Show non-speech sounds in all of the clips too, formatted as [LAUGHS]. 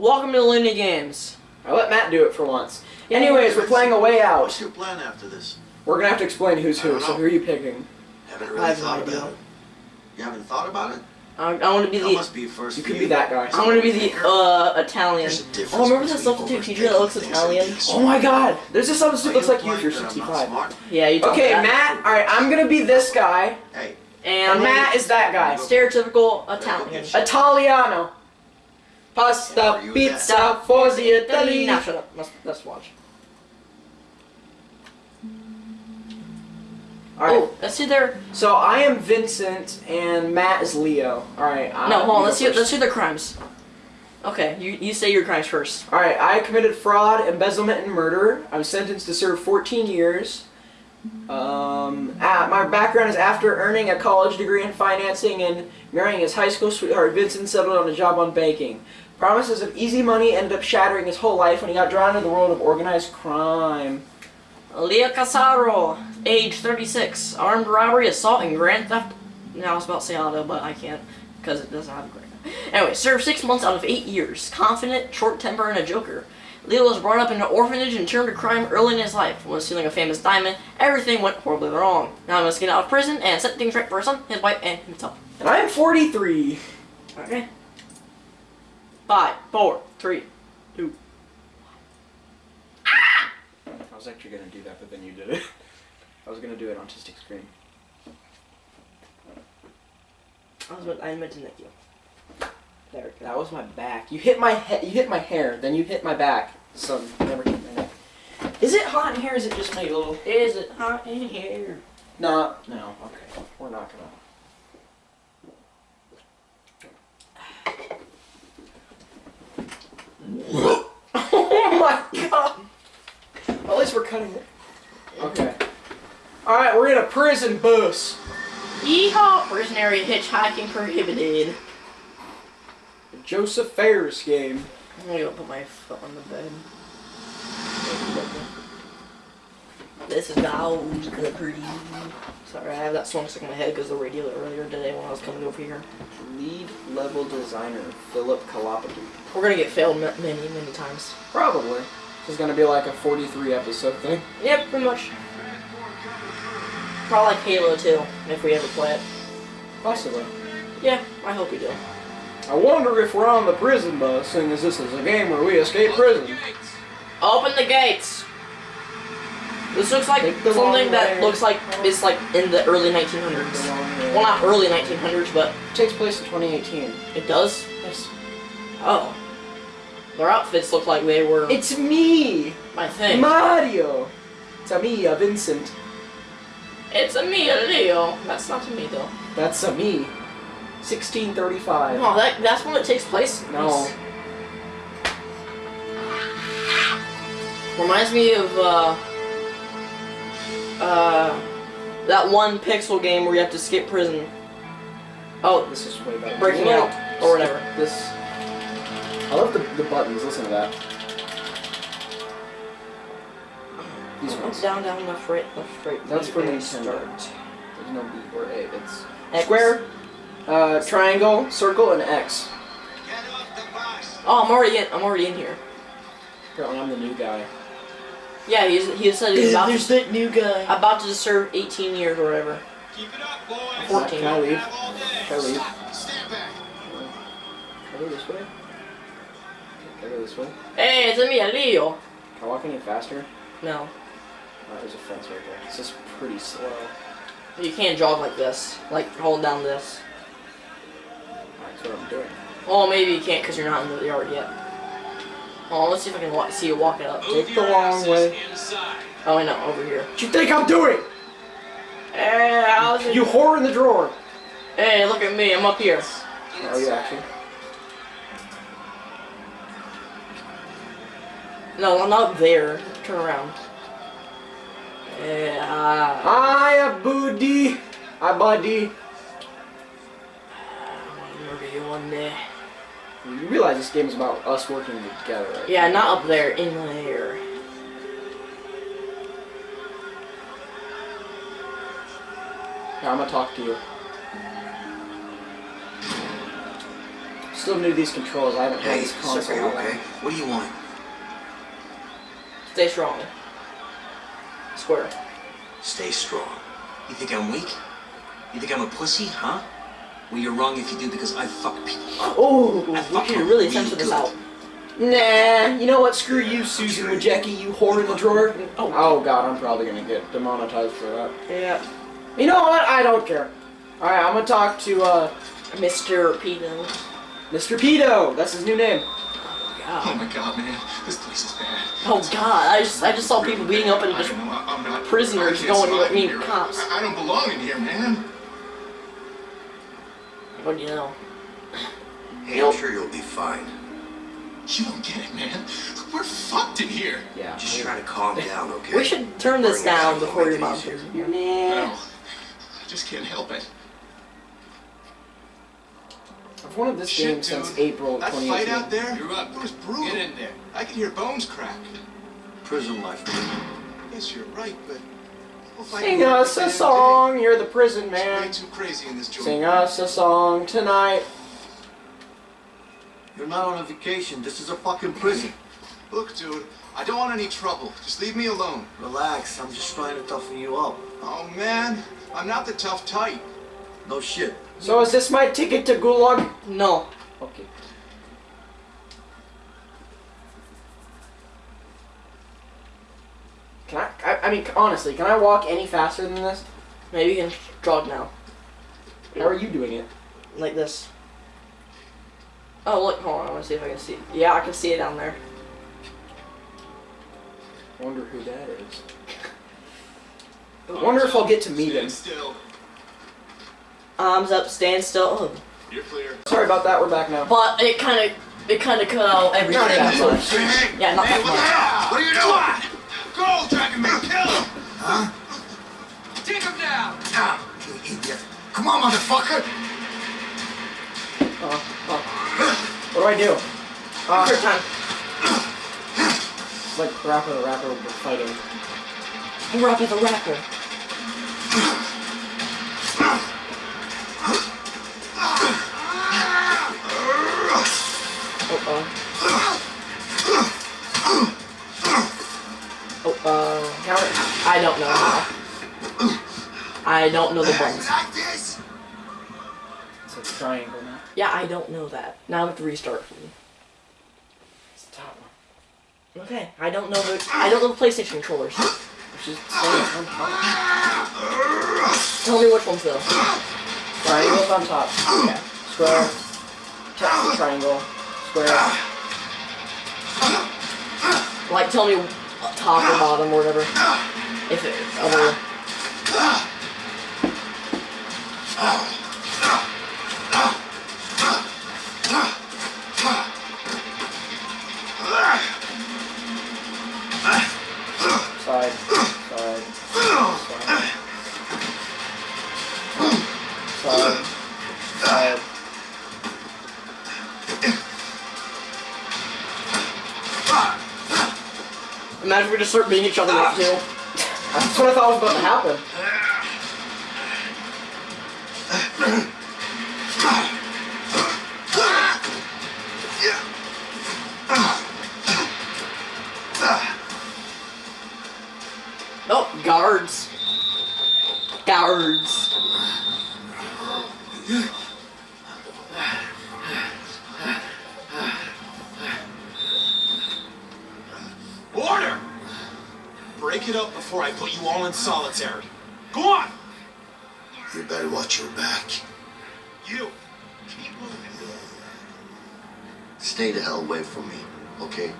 Welcome to Looney Games. I let Matt do it for once. Yeah, Anyways, we're playing a way Out. What's out. your plan after this? We're gonna have to explain who's who. So who are you picking? Haven't I really have thought about it. You haven't thought about it? I, I want to be That the. must be first You could be that guy. I want to be the uh Italian. There's a difference Oh, remember that between substitute teacher that looks Italian? Oh my God! There's a smart. substitute Are looks like you if you're that I'm not 65. Yeah, you Okay, that. Matt. All right, I'm gonna be this guy, Hey, And, and Matt is that guy. stereotypical Italian. Italiano. Pasta, pizza for the Nah, Italian. shut up. Let's, let's watch. All right. Oh, let's see their. So I am Vincent, and Matt is Leo. All right. uh, No, hold on. Let's go see. first. Let's see their crimes. Okay, you you say your crimes first. All right, I committed fraud, embezzlement, and murder. I'm sentenced to serve 14 years. Um, ah, my background is after earning a college degree in financing and marrying his high school sweetheart, Vincent settled on a job on banking. Promises of easy money ended up shattering his whole life when he got drawn into the world of organized crime. Leo Caruso, age 36, armed robbery, assault, and grand theft. Now I was about to say auto, but I can't because it doesn't have a grand. Anyway, served six months out of eight years. Confident, short temper, and a joker. Leo was brought up in an orphanage and turned to crime early in his life. When stealing a famous diamond, everything went horribly wrong. Now he must get out of prison and set things right for his son, his wife, and himself. And I am 43. Okay. Five, four, three, two. Ah! I was actually gonna do that, but then you did it. [LAUGHS] I was gonna do it on Tistic Screen. I was meant, I meant to nick you. There. That was my back. You hit my head. You hit my hair. Then you hit my back. So never hit my neck. Is it hot in here? Or is it just my little? Is it hot in here? No. No. Okay. We're not gonna. [LAUGHS] oh my god! At least we're cutting it. Okay. All right, we're in a prison bus. Yeehaw! Prison area hitchhiking prohibited. Josef Fares game. I'm gonna go put my foot on the bed. This is always good pretty. Sorry, I have that song stuck in my head because the radio earlier today when I was coming over here. Lead level designer Philip Kalapati. We're gonna get failed ma- many, many times. Probably. This is gonna be like a 43 episode thing. Yep, pretty much. Probably like Halo 2, if we ever play it. Possibly. Yeah, I hope we do. I wonder if we're on the prison bus, seeing as this is a game where we escape prison. Open the gates! This looks like something that way. looks like it's like in the early 1900s. Well, not early 1900s, but It takes place in 2018. it does. Yes. Oh. Their outfits look like they were It's me, my thing. Mario. It's a me, a Vincent. it's a me, a Leo. That's not to me though. That's a me. 1635. No, that that's when it takes place. No. Reminds me of uh uh that one pixel game where you have to skip prison. Oh, This is way better. breaking out or whatever. This. I love the, the buttons. Listen to that. These ones. down, down, left, right, left, right. That's for A, Nintendo. start. There's no B or A. It's X. square, uh, triangle, circle, and X. Oh, I'm already in. I'm already in here. Apparently, I'm the new guy. Yeah, he's, he said he's about to, that new guy. about to serve 18 years or whatever. Keep it up, boys. 14. Can I leave? Have all. Can I leave? Stand back. Can I go this way? Can I go this way? Hey, it's me, Leo. Can I walk any faster? No, Oh, there's a fence right there. This is pretty slow. you can't jog like this. Like hold down this. That's what I'm doing. Oh, maybe you can't because you're not in the yard yet. Oh, let's see if I can wa- see you walking up. Take the long way. inside. Oh, I know, over here. What you think I'm doing? Hey, how's it? Eh, you whore in the drawer. Hey, look at me. I'm up here. Are you actually? No, I'm not there. Turn around. Yeah. Hiya, buddy. Hi, buddy. Murder you one day. You realize this game is about us working together, right? Yeah, not up there. In there. Here, I'm gonna talk to you. Still new to these controls. I haven't had this console. Circle, you a while. okay? What do you want? Stay strong. Square. Stay strong. You think I'm weak? You think I'm a pussy, huh? Well, you're wrong if you do because I fuck people. Oh, I we fuck should really really censor this good. out. Nah, you know what? Screw you, Susan Wojcicki, you whore in the drawer. Oh. Oh god, I'm probably gonna get demonetized for that. Yeah. You know what? I don't care. Alright, I'm gonna talk to uh, Mr. Pino. Mr. Pedo. That's his new name. Oh God. my god, man. This place is bad. Oh God. I just I just saw people beating up and just know. I- I'm not. prisoners I going survive with me, in here. cops. I, I don't belong in here, man. What do you know? Hey, I'm sure you'll be fine. You don't get it, man. We're fucked in here. Yeah. Just try to calm down, okay? We should turn this Bring down down, before make your it mom easier. hears it. No, I just can't help it. I've wanted this Shit, game dude. since April of That 2018. fight out there, You're up. it was brutal. Get in there. I can hear bones crack. Prison life. Yes, you're right, but people fight Sing us a song, you're the prison day. It's way man. too crazy in this joint. Sing us a song tonight. You're not on a vacation. This is a fucking prison. Look, dude, I don't want any trouble. Just leave me alone. Relax. I'm just trying to toughen you up. Oh man, I'm not the tough type. No shit. So is this my ticket to Gulag? No. Okay. Can I, I? I mean, honestly, can I walk any faster than this? Maybe you can jog now. How are you doing it? Like this. Oh look, hold on, I wanna see if I can see Yeah, I can see it down there. Wonder who that is. [LAUGHS] Wonder if I'll get to meet him. Stand still. Arms up, stand still. Oh. You're clear. Sorry about that. We're back now. But it kinda it kinda cut out everything. Not that so- much. Yeah, not hey, that much. the? What are you doing? Go, Dragon Man, kill him! Huh? Take him down! Ah, you idiot. Come on, motherfucker! Uh, uh, what do I do? Uh, Third time. it's like rapper the rapper we're fighting. Rapper the rapper. I don't know how. I don't know the buttons. It's a triangle now. Yeah, I don't know that. Now I have to restart. It's the top one. Okay, I don't know the I don't know the PlayStation controllers. Which is saying on top. Tell me which ones though. Triangle's on top. Okay. Square. T- triangle. Square. Like, tell me top or bottom or whatever. If it other. Side. Side. Side. Side. Side. Imagine we just start beating each other up too. That's what I thought was about to happen. In. Go on! You better watch your back. You! Keep moving. Stay the hell away from me, okay?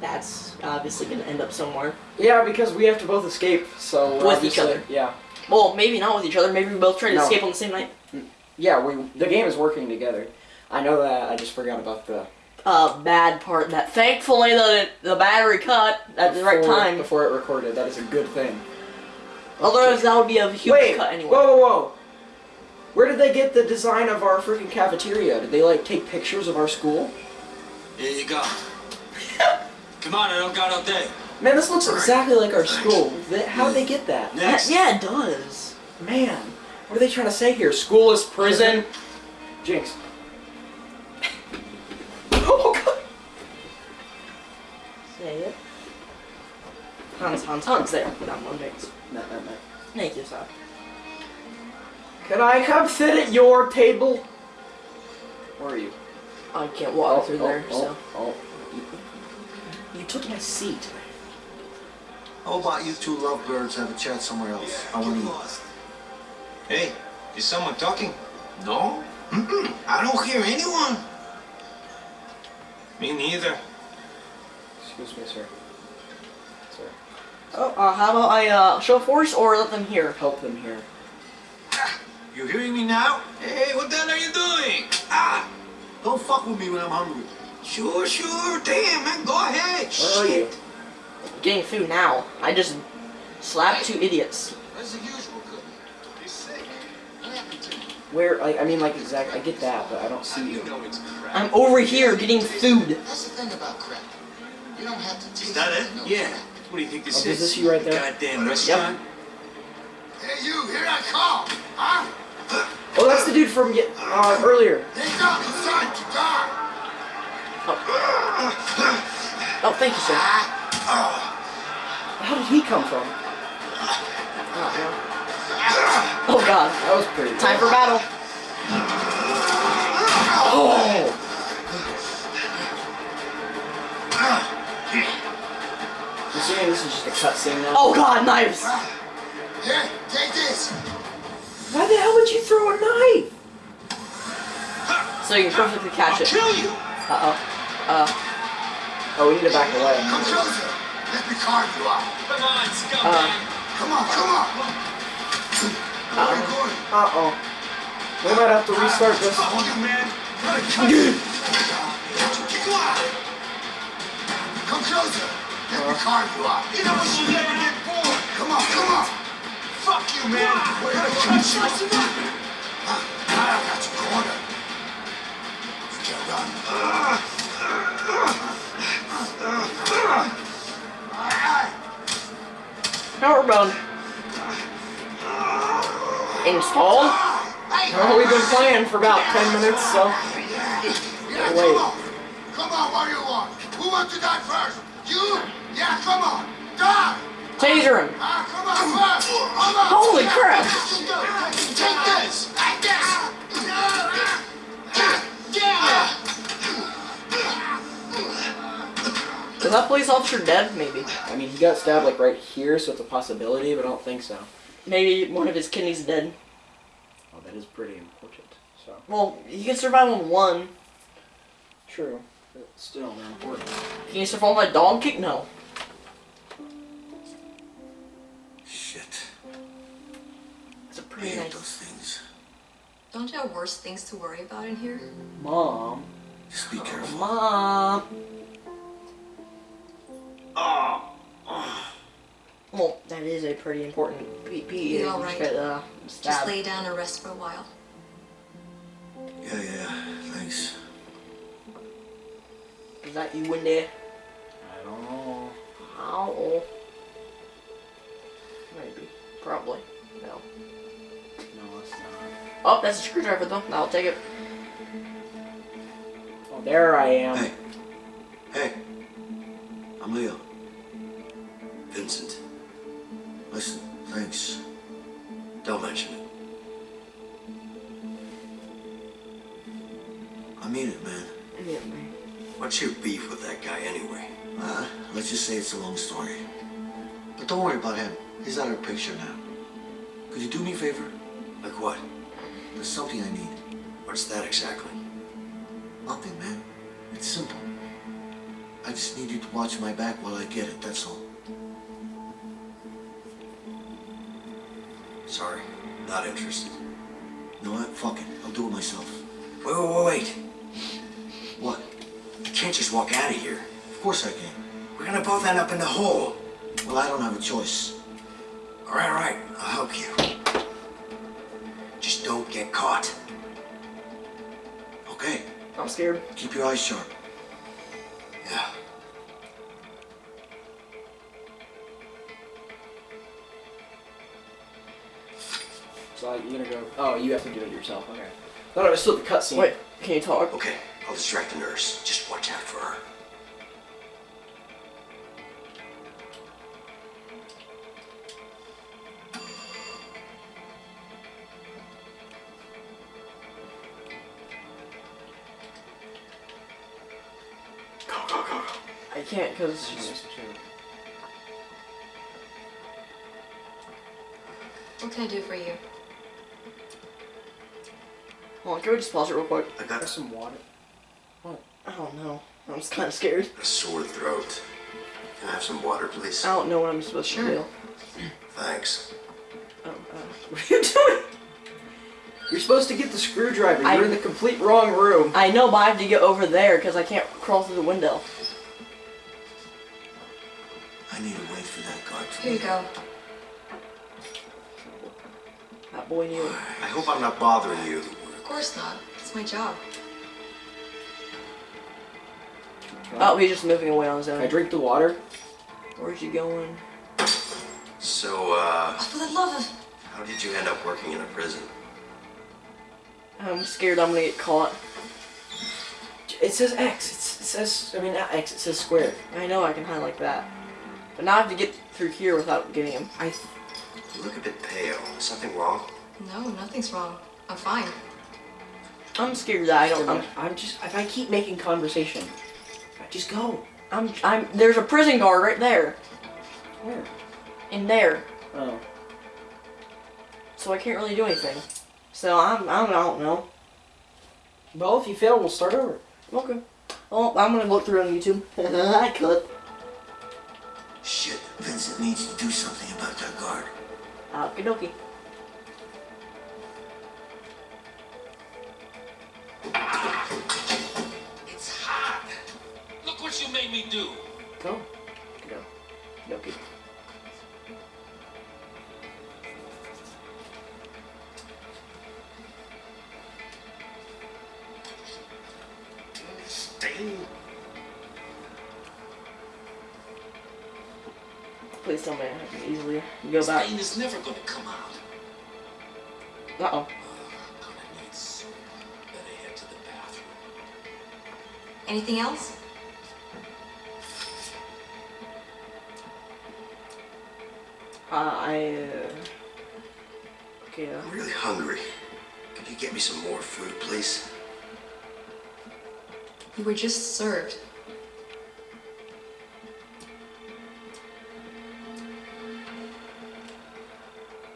That's obviously gonna end up somewhere. Yeah, because we have to both escape, so With each other. Yeah. Well, maybe not with each other. Maybe we both try to No. escape on the same night. Yeah, we the game is working together. I know that. I just forgot about the Uh, bad part that thankfully the the battery cut at the right time. before it recorded. That is a good thing. Otherwise, that would be a huge Wait, cut anyway. whoa, whoa, whoa! Where did they get the design of our freaking cafeteria? Did they like take pictures of our school? Here you go. [LAUGHS] Come on, I don't got all day. Man, this looks exactly like our school. How'd they get that? Next. yeah, it does. Man, what are they trying to say here? School is prison. Jinx. Tons, tons, tons there. Not one base. No, no, no. Thank you, sir. Can I come sit at your table? Where are you? I can't walk oh, through there, oh, so. Oh, oh. You took my seat. How about you two lovebirds have a chat somewhere else? I want to eat. Hey, is someone talking? No? Mm-mm. I don't hear anyone. Me neither. Excuse me, sir. Sir. Oh, uh, how about I uh, show force or let them hear? Help them here. You hearing me now? Hey, what the hell are you doing? Ah! Don't fuck with me when I'm hungry. Sure, sure. Damn, man, go ahead. Where are you? Getting food now. I just slapped two idiots. Where's the usual cook? He's sick. What happened to him? Where? Like, I mean, like, exactly. I get that, but I don't see you. You know. I'm over here getting food. That's the thing about crap. You don't have to taste that it? to know Yeah. crap. What do you think this Oh, is? is this you right there? Goddamn restaurant. Hey, you, here I come. Huh? Oh, that's the dude from ye- uh, earlier. Take out inside to die. Oh, thank you, sir. How did he come from? Oh god. That was pretty. Time for battle. I'm this is just a cutscene now. Oh god, knives. Here, take this. Why the hell would you throw a knife? So you can perfectly catch it. Kill you. Uh oh. Uh, Oh, we need to back away. Come closer. Let me carve you up. Come on, uh, scumbag. Come on, come on. Where are you going? Uh-oh. We might have to restart this. Fuck you, man. Gotta cut you. [LAUGHS] Come on. Come closer. Let me carve you up. You know you never get bored. Come on, come on. Fuck you, man. We're gonna cut you. Huh? Now I got you cornered. You can't run. Done. Installed? Oh, we've been playing for about 10 minutes, so... Yeah, Wait. Come on, what do you want? Who wants to die first? You? Yeah, come on. Die! Taser him. Ah, come on, first! Come on! Holy crap. Take this! Take this! Is that police officer dead? Maybe. I mean, he got stabbed, like, right here, so it's a possibility, but I don't think so. Maybe one of his kidneys is dead. Oh, that is pretty important, so... Well, he can survive on one. True. But still, they're important. Can you survive on a dog kick? No. Shit. It's a I pretty hate nice. those things. Don't you have worse things to worry about in here? Mom. Just be careful. Mom. Well, that is a pretty important PP. You all right? Uh, Just lay down and rest for a while. Yeah, yeah. Thanks. Is that you in there? I don't know. Ow. Maybe. Probably. No. No, it's not. Oh, that's a screwdriver though. I'll take it. Oh, there I am. Hey. Hey. I'm Leo. Vincent. Listen, thanks. Don't mention it. I mean it, man. Yeah, man. What's your beef with that guy anyway? Uh, let's just say it's a long story. But don't worry about him. He's out of the picture now. Could you do me a favor? Like what? There's something I need. What's that exactly? Nothing, man. It's simple. I just need you to watch my back while I get it, that's all. Sorry, not interested. You know what? Fuck it. I'll do it myself. Wait, wait, wait, wait. What? You can't just walk out of here. Of course I can. We're gonna both end up in the hole. Well, I don't have a choice. All right, all right. I'll help you. Just don't get caught. Okay, I'm scared. keep your eyes sharp. Yeah. So like, you're gonna go. Oh, you have to do it yourself. Okay. Thought it was still the cutscene. Wait, can you talk? Okay, I'll distract the nurse. Just watch out for her. Go, go, go, go. I can't because she's... What can I do for you? Hold on, can we just pause it real quick? I got some water. I don't know. I'm just kind of scared. a sore throat. Can I have some water, please? I don't know what I'm supposed Sure. to do. Thanks. Oh, uh, [LAUGHS] What are you doing? You're supposed to get the screwdriver. You're I- in the complete wrong room. I know, but I have to get over there because I can't crawl through the window. I need to wait for that guard to Here you go. That boy knew. I hope I'm not bothering you. Of course not. It's my job. Oh, he's just moving away on his own. I drink the water. Where's he going? So, uh, Oh, for the love of... how did you end up working in a prison? I'm scared I'm gonna get caught. It says X. It's, it says, I mean, not X. It says square. I know I can hide like that. But now I have to get through here without getting him. I. You look a bit pale. Is something wrong? No, nothing's wrong. I'm fine. I'm scared that I don't. I'm, I'm just. If I keep making conversation, I just go. I'm. I'm. There's a prison guard right there. Where? In there. Oh. So I can't really do anything. So I'm. I'm I don't know. Well, if you fail, we'll start over. Okay. Well, I'm gonna look through on YouTube. [LAUGHS] I could. Shit, Vincent needs to do something about that guard. Okie dokie. Made me do. Go. Go. Dokie. Stain? Please tell me I can easily go back. Stain is never gonna come out. Uh oh. I'm gonna Uh, I. Uh, okay. Uh, I'm really hungry. Could you get me some more food, please? You were just served.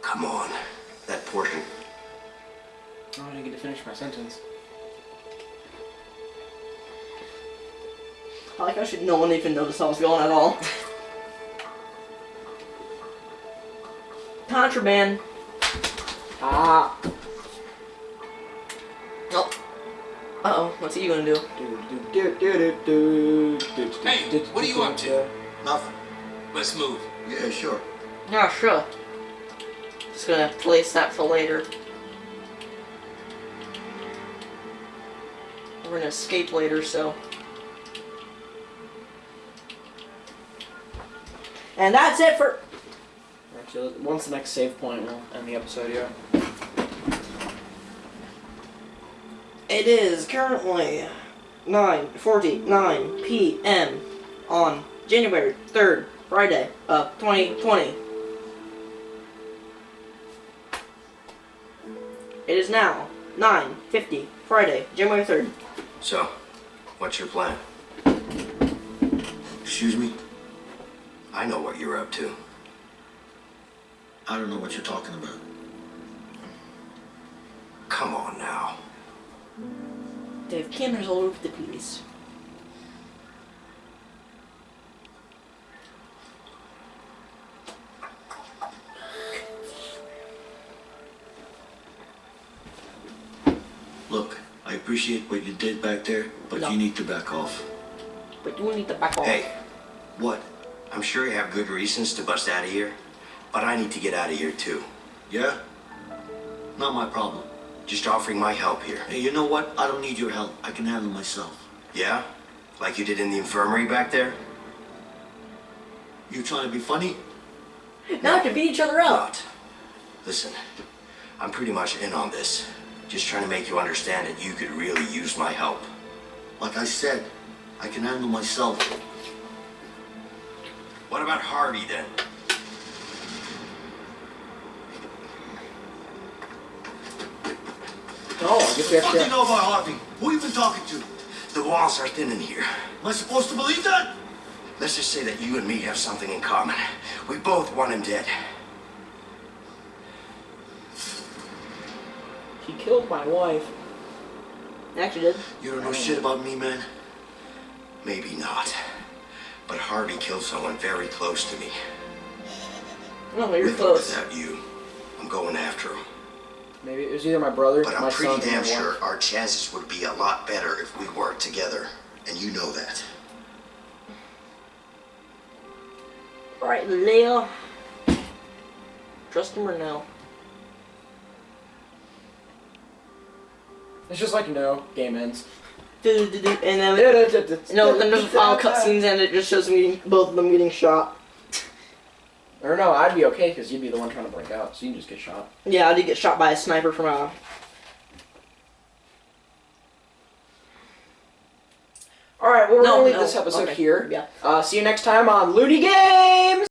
Come on. That portion. Oh, I didn't get to finish my sentence. I like how should no one even notice I was going at all. [LAUGHS] Contraband. Ah. Oh. Uh oh. What's he gonna do? Hey, what are you up to? Nothing. Let's move. Yeah, sure. Yeah, sure. Just gonna place that for later. We're gonna escape later, so. And that's it for. Actually, once the next save point, we'll end the episode here. It is currently 9:49 p.m. on January 3rd, Friday of 2020. It is now 9:50 Friday, January 3rd. So, what's your plan? Excuse me? I know what you're up to. I don't know what you're talking about. Come on now. They have cameras all over the place. Look, I appreciate what you did back there, but No. you need to back off. But you need to back off. Hey, what? I'm sure you have good reasons to bust out of here, but I need to get out of here too. Yeah? Not my problem. Just offering my help here. Hey, you know what? I don't need your help. I can handle myself. Yeah? Like you did in the infirmary back there? You trying to be funny? Not to beat each other out. Not. Listen, I'm pretty much in on this. Just trying to make you understand that you could really use my help. Like I said, I can handle myself. What about Harvey then? Oh, I guess we have What do you to. know about Harvey? Who you been talking to? The walls are thin in here. Am I supposed to believe that? Let's just say that you and me have something in common. We both want him dead. He killed my wife. Actually did. You don't know shit about me, man? Maybe not. But Harvey killed someone very close to me. No, you're With close. without you, I'm going after him. Maybe it was either my brother, But my I'm pretty son, damn sure wife. our chances would be a lot better if we worked together. And you know that. Alright, Leo. Trust him or no? It's just like no, game ends. And then, no, then there's a final cutscenes and it just shows me both of them getting shot. Or no, I'd be okay because you'd be the one trying to break out, so you can just get shot. Yeah, I did get shot by a sniper from a. All right, well, we're No, gonna leave no, this episode okay, here. yeah. Uh, see you next time on Looney Games.